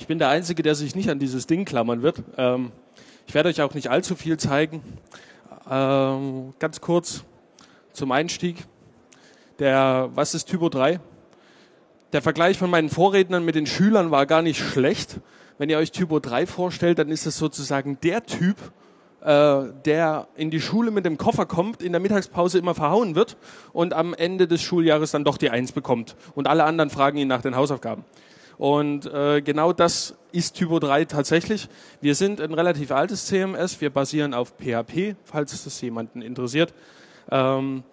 Ich bin der Einzige, der sich nicht an dieses Ding klammern wird. Ähm, ich werde euch auch nicht allzu viel zeigen. Ähm, ganz kurz zum Einstieg. Der, was ist Typo 3? Der Vergleich von meinen Vorrednern mit den Schülern war gar nicht schlecht. Wenn ihr euch Typo 3 vorstellt, dann ist es sozusagen der Typ, äh, der in die Schule mit dem Koffer kommt, in der Mittagspause immer verhauen wird und am Ende des Schuljahres dann doch die Eins bekommt. Und alle anderen fragen ihn nach den Hausaufgaben. Und äh, genau das ist Typo 3 tatsächlich. Wir sind ein relativ altes CMS. Wir basieren auf PHP, falls das jemanden interessiert. Ähm,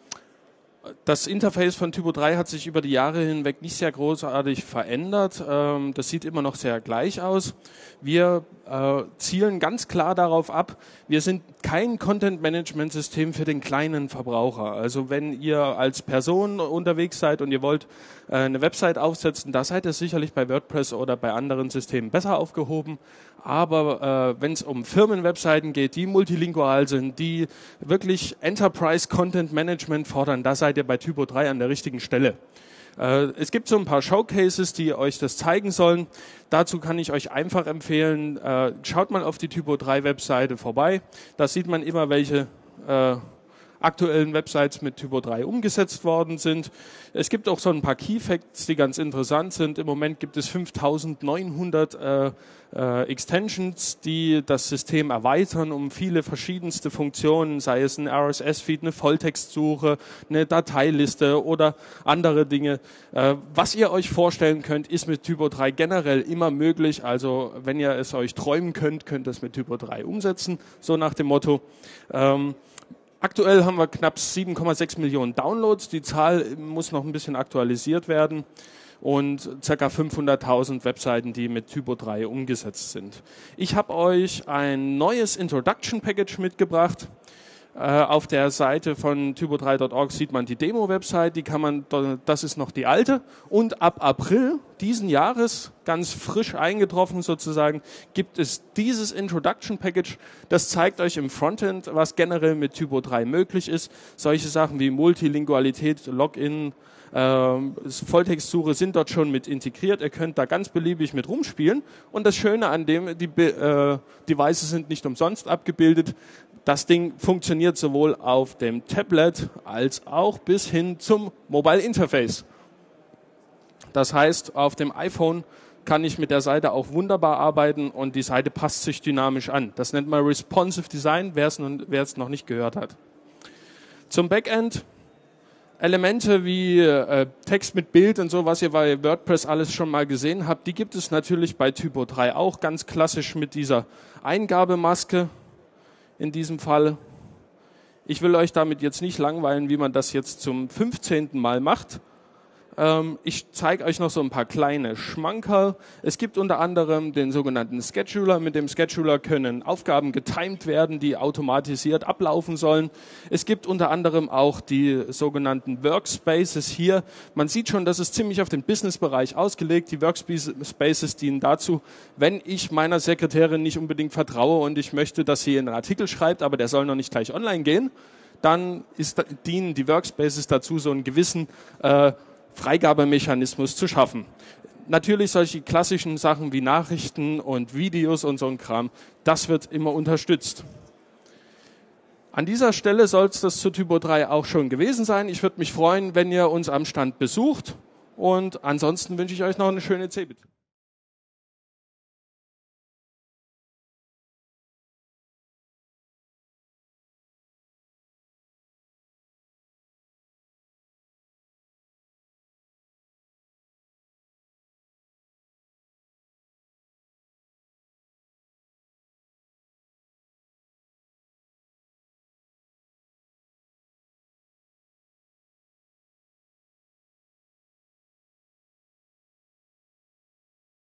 das Interface von Typo 3 hat sich über die Jahre hinweg nicht sehr großartig verändert. Ähm, das sieht immer noch sehr gleich aus. Wir äh, zielen ganz klar darauf ab, wir sind kein Content-Management-System für den kleinen Verbraucher. Also wenn ihr als Person unterwegs seid und ihr wollt äh, eine Website aufsetzen, da seid ihr sicherlich bei WordPress oder bei anderen Systemen besser aufgehoben. Aber äh, wenn es um Firmenwebseiten geht, die multilingual sind, die wirklich Enterprise Content Management fordern, da seid ihr bei Typo 3 an der richtigen Stelle. Äh, es gibt so ein paar Showcases, die euch das zeigen sollen. Dazu kann ich euch einfach empfehlen, äh, schaut mal auf die Typo 3 Webseite vorbei. Da sieht man immer, welche äh, aktuellen Websites mit Typo 3 umgesetzt worden sind. Es gibt auch so ein paar Key Facts, die ganz interessant sind. Im Moment gibt es 5900 äh, äh, Extensions, die das System erweitern um viele verschiedenste Funktionen, sei es ein RSS-Feed, eine Volltextsuche, eine Dateiliste oder andere Dinge. Äh, was ihr euch vorstellen könnt, ist mit Typo 3 generell immer möglich. Also wenn ihr es euch träumen könnt, könnt ihr es mit Typo 3 umsetzen, so nach dem Motto. Ähm, Aktuell haben wir knapp 7,6 Millionen Downloads. Die Zahl muss noch ein bisschen aktualisiert werden und ca. 500.000 Webseiten, die mit Typo 3 umgesetzt sind. Ich habe euch ein neues Introduction Package mitgebracht. Äh, auf der Seite von typo3.org sieht man die Demo-Website, die kann man, das ist noch die alte. Und ab April diesen Jahres, ganz frisch eingetroffen sozusagen, gibt es dieses Introduction Package. Das zeigt euch im Frontend, was generell mit Typo 3 möglich ist. Solche Sachen wie Multilingualität, Login, Volltextsuche sind dort schon mit integriert. Ihr könnt da ganz beliebig mit rumspielen. Und das Schöne an dem, die äh, Devices sind nicht umsonst abgebildet. Das Ding funktioniert sowohl auf dem Tablet als auch bis hin zum Mobile Interface. Das heißt, auf dem iPhone kann ich mit der Seite auch wunderbar arbeiten und die Seite passt sich dynamisch an. Das nennt man Responsive Design, wer es noch nicht gehört hat. Zum Backend Elemente wie äh, Text mit Bild und so, was ihr bei WordPress alles schon mal gesehen habt, die gibt es natürlich bei Typo 3 auch ganz klassisch mit dieser Eingabemaske in diesem Fall. Ich will euch damit jetzt nicht langweilen, wie man das jetzt zum 15. Mal macht. Ähm, ich zeige euch noch so ein paar kleine Schmankerl. Es gibt unter anderem den sogenannten Scheduler. Mit dem Scheduler können Aufgaben getimed werden, die automatisiert ablaufen sollen. Es gibt unter anderem auch die sogenannten Workspaces hier. Man sieht schon, das ist ziemlich auf den Businessbereich ausgelegt. Die Workspaces dienen dazu, wenn ich meiner Sekretärin nicht unbedingt vertraue und ich möchte, dass sie einen Artikel schreibt, aber der soll noch nicht gleich online gehen, dann ist, dienen die Workspaces dazu, so einen gewissen äh, Freigabemechanismus zu schaffen. Natürlich solche klassischen Sachen wie Nachrichten und Videos und so ein Kram, das wird immer unterstützt. An dieser Stelle soll es das zu Typo 3 auch schon gewesen sein. Ich würde mich freuen, wenn ihr uns am Stand besucht und ansonsten wünsche ich euch noch eine schöne CeBIT.